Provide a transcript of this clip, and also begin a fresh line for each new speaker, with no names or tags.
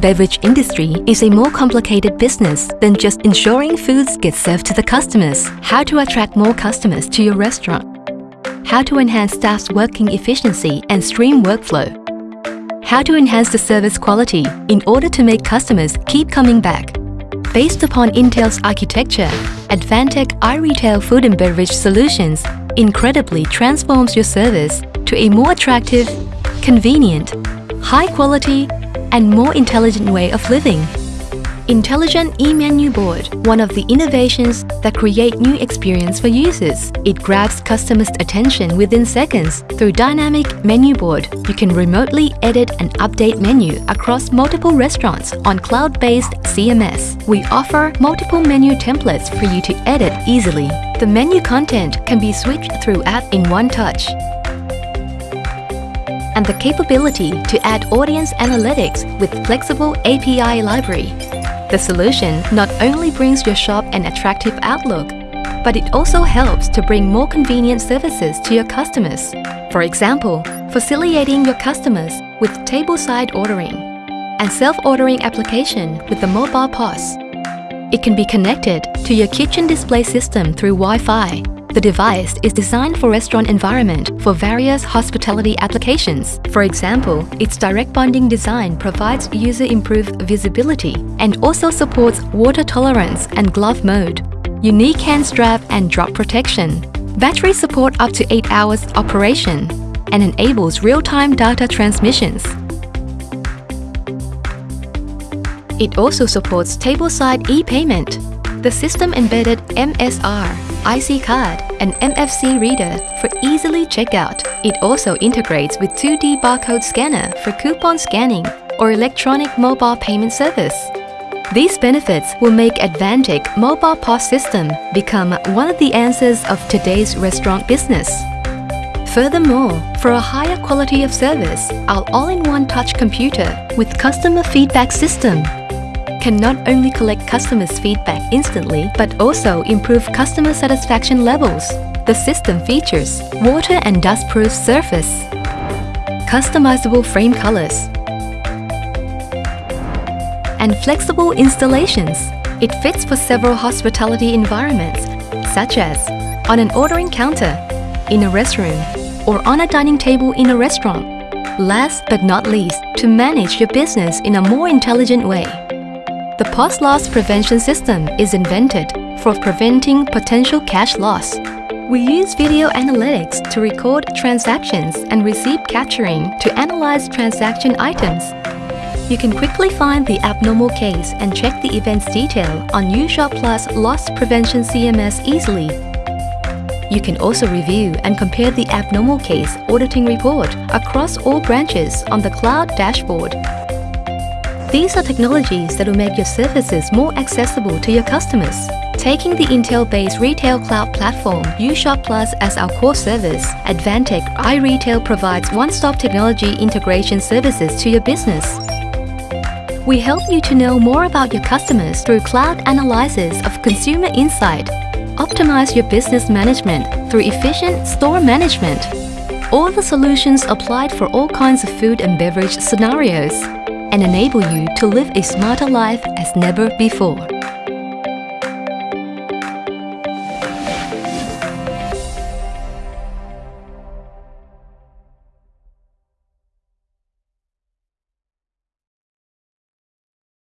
beverage industry is a more complicated business than just ensuring foods get served to the customers. How to attract more customers to your restaurant. How to enhance staff's working efficiency and stream workflow. How to enhance the service quality in order to make customers keep coming back. Based upon Intel's architecture, Advantech iRetail Food and Beverage Solutions incredibly transforms your service to a more attractive, convenient, high quality, and more intelligent way of living. Intelligent e-menu board, one of the innovations that create new experience for users. It grabs customers' attention within seconds. Through dynamic menu board, you can remotely edit and update menu across multiple restaurants on cloud-based CMS. We offer multiple menu templates for you to edit easily. The menu content can be switched through app in one touch and the capability to add audience analytics with flexible API library. The solution not only brings your shop an attractive outlook, but it also helps to bring more convenient services to your customers. For example, facilitating your customers with tableside ordering and self-ordering application with the mobile POS. It can be connected to your kitchen display system through Wi-Fi the device is designed for restaurant environment for various hospitality applications. For example, its direct bonding design provides user improved visibility and also supports water tolerance and glove mode, unique hand strap and drop protection, battery support up to 8 hours operation, and enables real-time data transmissions. It also supports tableside e-payment. The system embedded MSR IC card, and NFC reader for easily checkout. It also integrates with 2D barcode scanner for coupon scanning or electronic mobile payment service. These benefits will make Advantech Mobile POS system become one of the answers of today's restaurant business. Furthermore, for a higher quality of service, our all-in-one touch computer with customer feedback system can not only collect customers' feedback instantly, but also improve customer satisfaction levels. The system features water and dust-proof surface, customizable frame colors, and flexible installations. It fits for several hospitality environments, such as on an ordering counter, in a restroom, or on a dining table in a restaurant. Last but not least, to manage your business in a more intelligent way. The POS loss prevention system is invented for preventing potential cash loss. We use video analytics to record transactions and receipt capturing to analyze transaction items. You can quickly find the abnormal case and check the event's detail on UShop Plus Loss Prevention CMS easily. You can also review and compare the abnormal case auditing report across all branches on the cloud dashboard. These are technologies that will make your services more accessible to your customers. Taking the Intel-based retail cloud platform UShop Plus as our core service, Advantech iRetail provides one-stop technology integration services to your business. We help you to know more about your customers through cloud analysis of consumer insight, optimize your business management through efficient store management, all the solutions applied for all kinds of food and beverage scenarios and enable you to live a smarter life as never before.